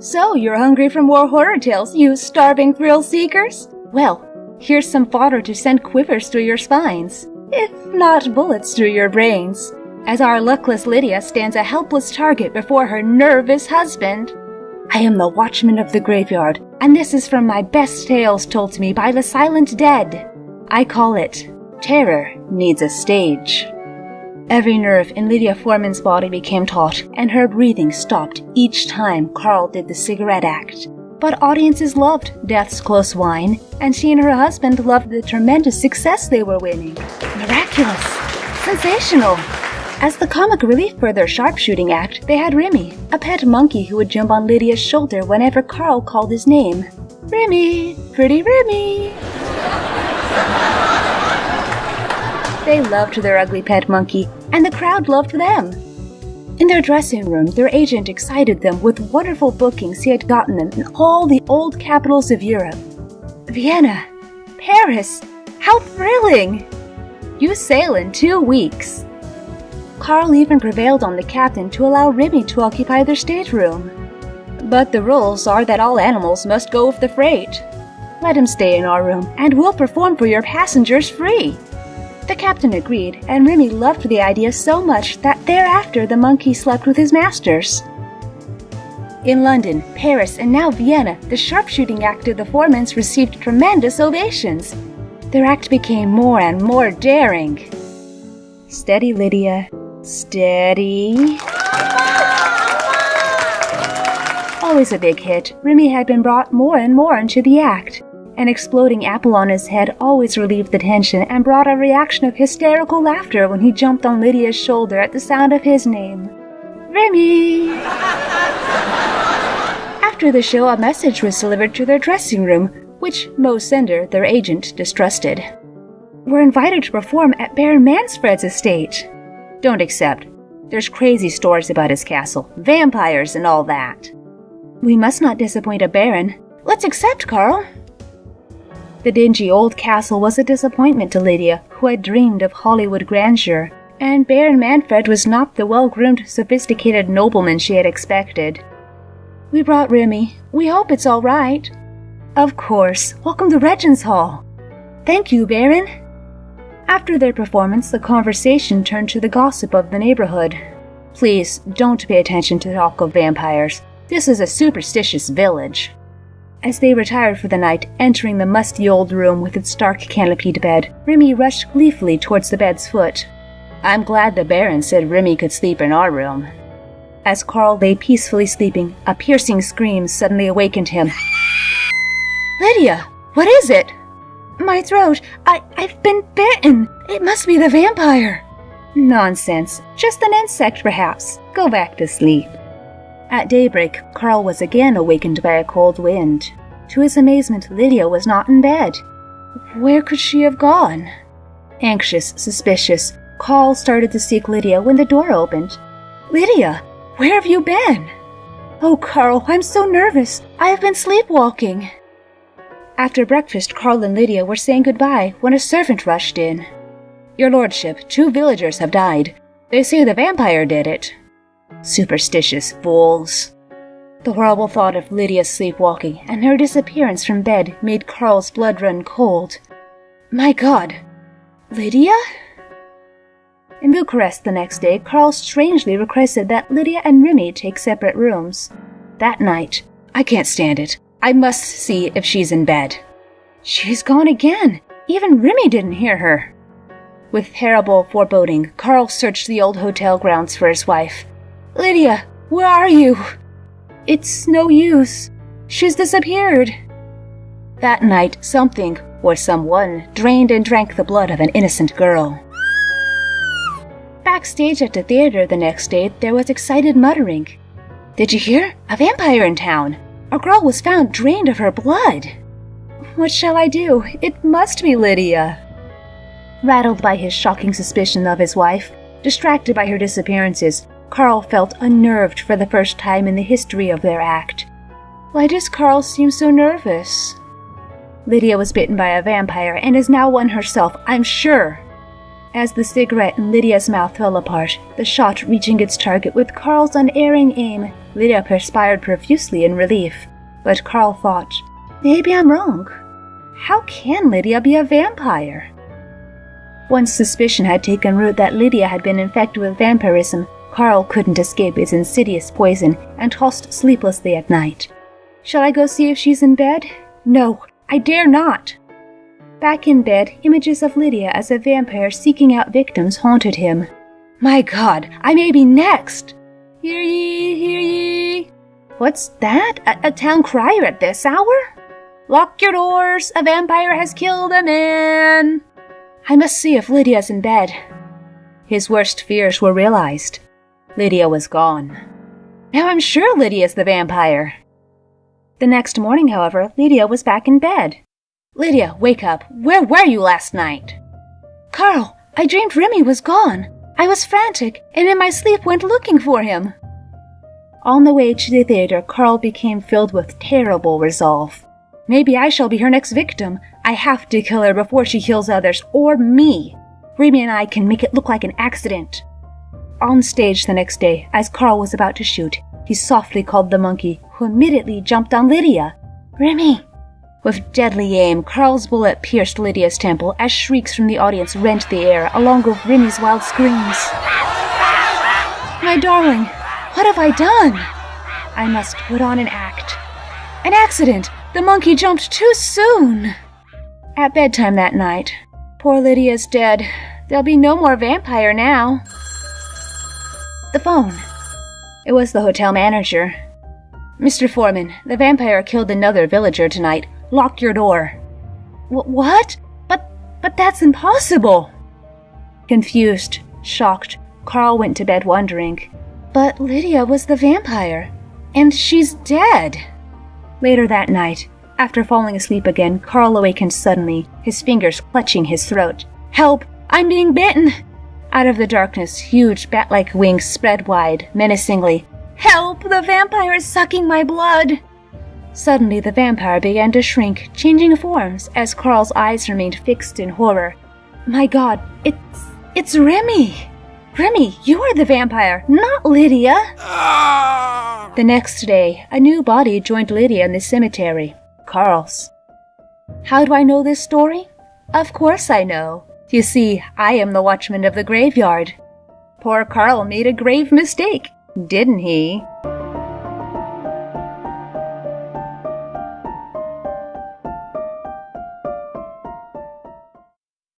So, you're hungry for more horror tales, you starving thrill seekers? Well, here's some fodder to send quivers through your spines, if not bullets through your brains, as our luckless Lydia stands a helpless target before her nervous husband. I am the watchman of the graveyard, and this is from my best tales told to me by the silent dead. I call it Terror Needs a Stage. Every nerve in Lydia Foreman's body became taut, and her breathing stopped each time Carl did the cigarette act. But audiences loved Death's Close Wine, and she and her husband loved the tremendous success they were winning. Miraculous! Sensational! As the comic relief for their sharpshooting act, they had Remy, a pet monkey who would jump on Lydia's shoulder whenever Carl called his name. Remy! Pretty Remy! They loved their ugly pet monkey, and the crowd loved them. In their dressing room, their agent excited them with wonderful bookings he had gotten them in all the old capitals of Europe. Vienna, Paris, how thrilling! You sail in two weeks. Carl even prevailed on the captain to allow Remy to occupy their stateroom. But the rules are that all animals must go with the freight. Let him stay in our room, and we'll perform for your passengers free. The captain agreed, and Remy loved the idea so much that thereafter the monkey slept with his masters. In London, Paris, and now Vienna, the sharpshooting act of the Foremans received tremendous ovations. Their act became more and more daring. Steady, Lydia. Steady. Always a big hit, Remy had been brought more and more into the act. An exploding apple on his head always relieved the tension and brought a reaction of hysterical laughter when he jumped on Lydia's shoulder at the sound of his name. Remy! After the show, a message was delivered to their dressing room, which Mo Sender, their agent, distrusted. We're invited to perform at Baron Manfred's estate. Don't accept. There's crazy stories about his castle, vampires, and all that. We must not disappoint a baron. Let's accept, Carl. The dingy old castle was a disappointment to Lydia, who had dreamed of Hollywood grandeur, and Baron Manfred was not the well-groomed, sophisticated nobleman she had expected. We brought Remy. We hope it's all right. Of course. Welcome to Regent's Hall. Thank you, Baron. After their performance, the conversation turned to the gossip of the neighborhood. Please, don't pay attention to talk of vampires. This is a superstitious village. As they retired for the night, entering the musty old room with its dark canopied bed, Remy rushed gleefully towards the bed's foot. I'm glad the Baron said Remy could sleep in our room. As Carl lay peacefully sleeping, a piercing scream suddenly awakened him. Lydia, what is it? My throat. I, I've been bitten. It must be the vampire. Nonsense. Just an insect, perhaps. Go back to sleep. At daybreak, Carl was again awakened by a cold wind. To his amazement, Lydia was not in bed. Where could she have gone? Anxious, suspicious, Carl started to seek Lydia when the door opened. Lydia, where have you been? Oh, Carl, I'm so nervous. I have been sleepwalking. After breakfast, Carl and Lydia were saying goodbye when a servant rushed in. Your lordship, two villagers have died. They say the vampire did it. Superstitious fools. The horrible thought of Lydia's sleepwalking and her disappearance from bed made Carl's blood run cold. My god! Lydia? In Bucharest the next day, Carl strangely requested that Lydia and Remy take separate rooms. That night, I can't stand it. I must see if she's in bed. She's gone again. Even Remy didn't hear her. With terrible foreboding, Carl searched the old hotel grounds for his wife. Lydia, where are you? It's no use. She's disappeared. That night, something, or someone, drained and drank the blood of an innocent girl. Backstage at the theater the next day, there was excited muttering. Did you hear? A vampire in town. A girl was found drained of her blood. What shall I do? It must be Lydia. Rattled by his shocking suspicion of his wife, distracted by her disappearances, Carl felt unnerved for the first time in the history of their act. Why does Carl seem so nervous? Lydia was bitten by a vampire and is now one herself, I'm sure. As the cigarette in Lydia's mouth fell apart, the shot reaching its target with Carl's unerring aim, Lydia perspired profusely in relief, but Carl thought, maybe I'm wrong. How can Lydia be a vampire? Once suspicion had taken root that Lydia had been infected with vampirism, Carl couldn't escape its insidious poison and tossed sleeplessly at night. Shall I go see if she's in bed? No, I dare not. Back in bed, images of Lydia as a vampire seeking out victims haunted him. My god, I may be next! Hear ye, hear ye! What's that? A, a town crier at this hour? Lock your doors! A vampire has killed a man! I must see if Lydia's in bed. His worst fears were realized. Lydia was gone. Now I'm sure Lydia's the vampire. The next morning, however, Lydia was back in bed. Lydia, wake up. Where were you last night? Carl, I dreamed Remy was gone. I was frantic, and in my sleep went looking for him. On the way to the theater, Carl became filled with terrible resolve. Maybe I shall be her next victim. I have to kill her before she kills others, or me. Remy and I can make it look like an accident. On stage the next day, as Carl was about to shoot, he softly called the monkey, who immediately jumped on Lydia. Remy! With deadly aim, Carl's bullet pierced Lydia's temple as shrieks from the audience rent the air, along with Remy's wild screams. My darling, what have I done? I must put on an act. An accident! The monkey jumped too soon! At bedtime that night, poor Lydia's dead. There'll be no more vampire now. The phone. It was the hotel manager. Mr. Foreman, the vampire killed another villager tonight. Lock your door. What? But, but that's impossible. Confused, shocked, Carl went to bed wondering. But Lydia was the vampire, and she's dead. Later that night, after falling asleep again, Carl awakened suddenly, his fingers clutching his throat. Help! I'm being bitten! Out of the darkness, huge bat like wings spread wide, menacingly. Help! The vampire is sucking my blood! Suddenly, the vampire began to shrink, changing forms as Carl's eyes remained fixed in horror. My god, it's. it's Remy! Remy, you are the vampire, not Lydia! Ah! The next day, a new body joined Lydia in the cemetery Carl's. How do I know this story? Of course I know. You see, I am the watchman of the graveyard. Poor Carl made a grave mistake, didn't he?